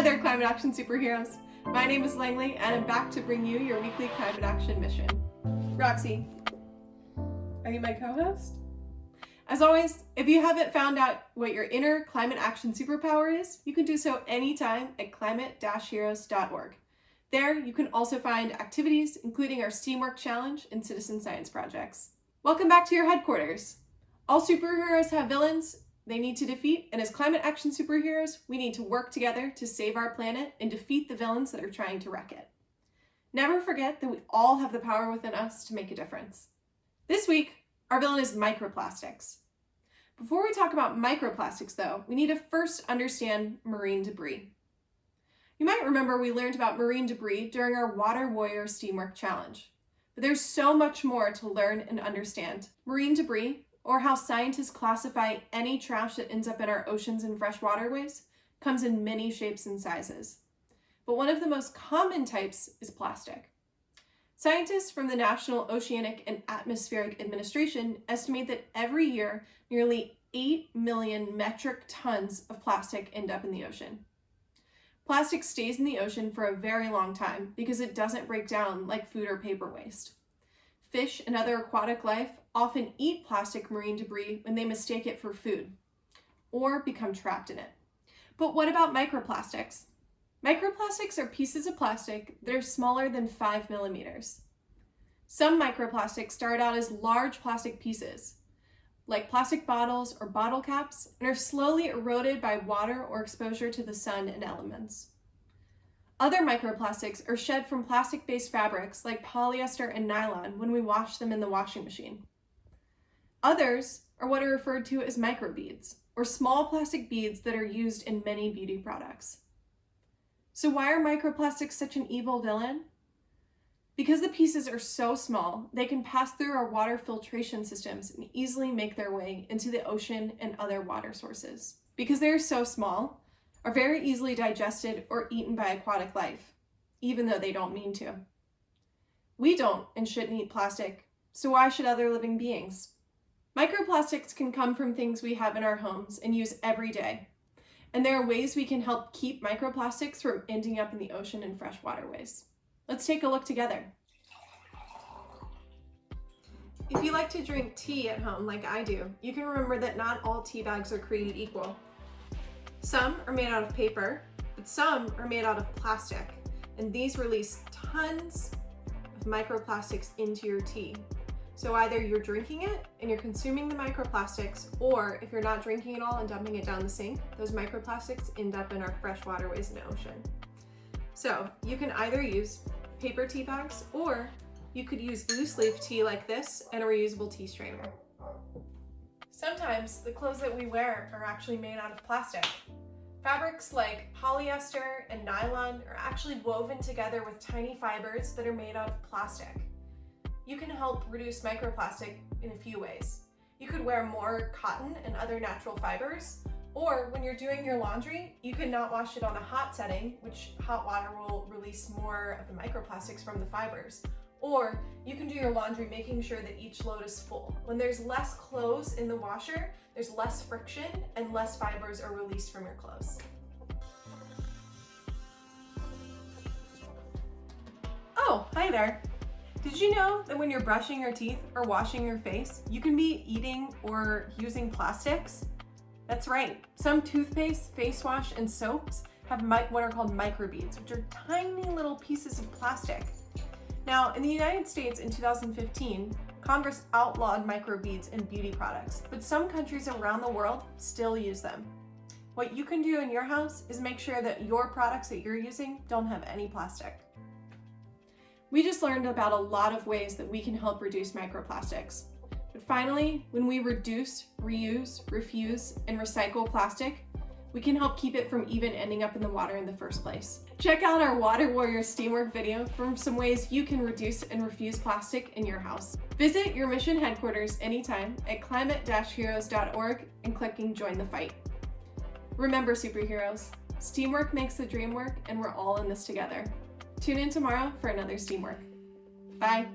Hi there, climate action superheroes. My name is Langley, and I'm back to bring you your weekly climate action mission. Roxy, are you my co-host? As always, if you haven't found out what your inner climate action superpower is, you can do so anytime at climate-heroes.org. There, you can also find activities, including our Steamwork Challenge and citizen science projects. Welcome back to your headquarters. All superheroes have villains, they need to defeat, and as climate action superheroes, we need to work together to save our planet and defeat the villains that are trying to wreck it. Never forget that we all have the power within us to make a difference. This week, our villain is microplastics. Before we talk about microplastics though, we need to first understand marine debris. You might remember we learned about marine debris during our Water Warrior Steamwork Challenge. But there's so much more to learn and understand. Marine debris or how scientists classify any trash that ends up in our oceans and fresh waterways, comes in many shapes and sizes. But one of the most common types is plastic. Scientists from the National Oceanic and Atmospheric Administration estimate that every year nearly 8 million metric tons of plastic end up in the ocean. Plastic stays in the ocean for a very long time because it doesn't break down like food or paper waste. Fish and other aquatic life often eat plastic marine debris when they mistake it for food or become trapped in it. But what about microplastics? Microplastics are pieces of plastic that are smaller than 5 millimeters. Some microplastics start out as large plastic pieces, like plastic bottles or bottle caps, and are slowly eroded by water or exposure to the sun and elements. Other microplastics are shed from plastic-based fabrics like polyester and nylon when we wash them in the washing machine. Others are what are referred to as microbeads, or small plastic beads that are used in many beauty products. So why are microplastics such an evil villain? Because the pieces are so small, they can pass through our water filtration systems and easily make their way into the ocean and other water sources. Because they are so small, are very easily digested or eaten by aquatic life, even though they don't mean to. We don't and shouldn't eat plastic, so why should other living beings? Microplastics can come from things we have in our homes and use every day. And there are ways we can help keep microplastics from ending up in the ocean and fresh waterways. Let's take a look together. If you like to drink tea at home like I do, you can remember that not all tea bags are created equal. Some are made out of paper, but some are made out of plastic, and these release tons of microplastics into your tea. So either you're drinking it and you're consuming the microplastics, or if you're not drinking it all and dumping it down the sink, those microplastics end up in our fresh waterways and ocean. So you can either use paper tea bags, or you could use loose leaf tea like this and a reusable tea strainer. Sometimes the clothes that we wear are actually made out of plastic. Fabrics like polyester and nylon are actually woven together with tiny fibers that are made out of plastic you can help reduce microplastic in a few ways. You could wear more cotton and other natural fibers, or when you're doing your laundry, you can not wash it on a hot setting, which hot water will release more of the microplastics from the fibers. Or you can do your laundry making sure that each load is full. When there's less clothes in the washer, there's less friction and less fibers are released from your clothes. Oh, hi there. Did you know that when you're brushing your teeth or washing your face, you can be eating or using plastics? That's right. Some toothpaste, face wash, and soaps have what are called microbeads, which are tiny little pieces of plastic. Now, in the United States in 2015, Congress outlawed microbeads in beauty products, but some countries around the world still use them. What you can do in your house is make sure that your products that you're using don't have any plastic. We just learned about a lot of ways that we can help reduce microplastics. But finally, when we reduce, reuse, refuse, and recycle plastic, we can help keep it from even ending up in the water in the first place. Check out our Water Warrior Steamwork video for some ways you can reduce and refuse plastic in your house. Visit your mission headquarters anytime at climate-heroes.org and clicking join the fight. Remember superheroes, steamwork makes the dream work and we're all in this together. Tune in tomorrow for another Steamwork. Bye!